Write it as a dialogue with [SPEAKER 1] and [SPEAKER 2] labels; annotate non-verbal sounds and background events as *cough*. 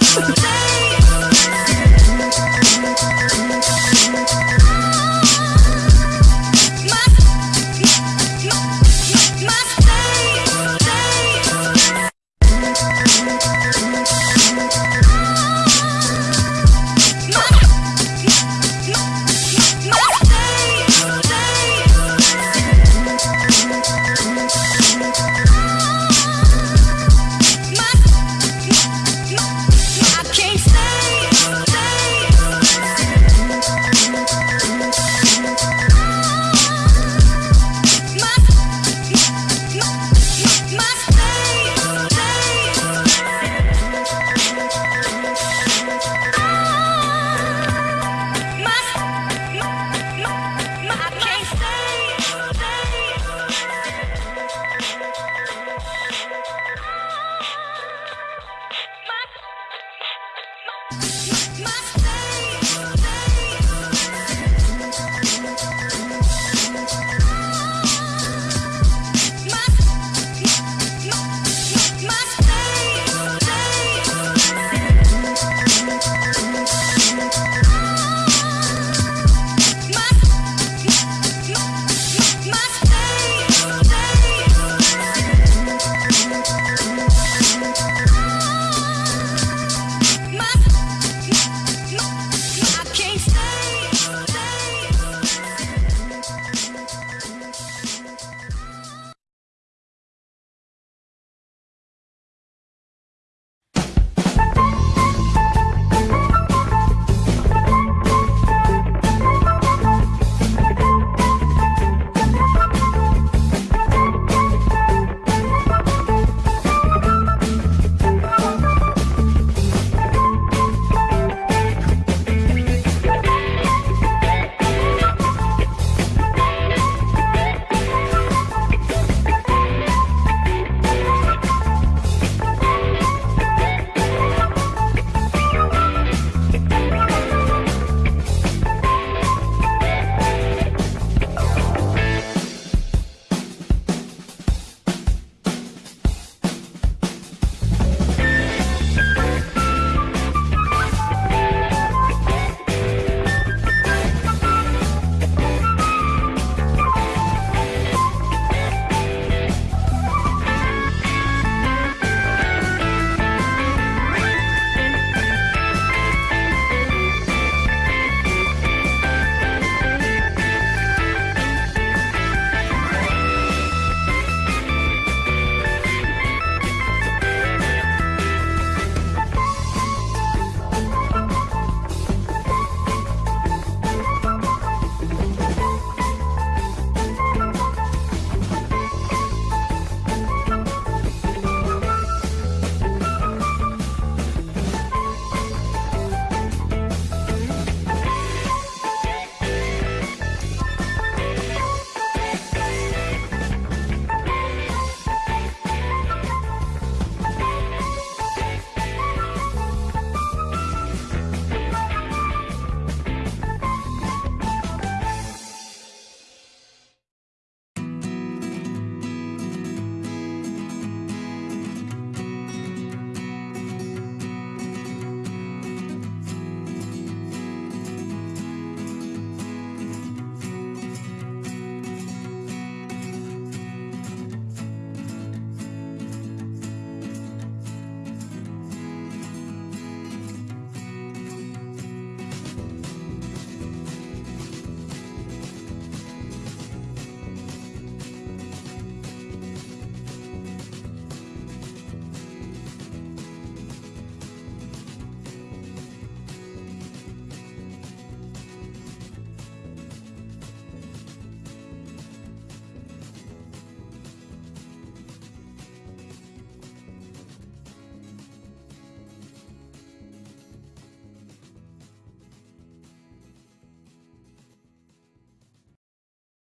[SPEAKER 1] Yeah. *laughs*
[SPEAKER 2] My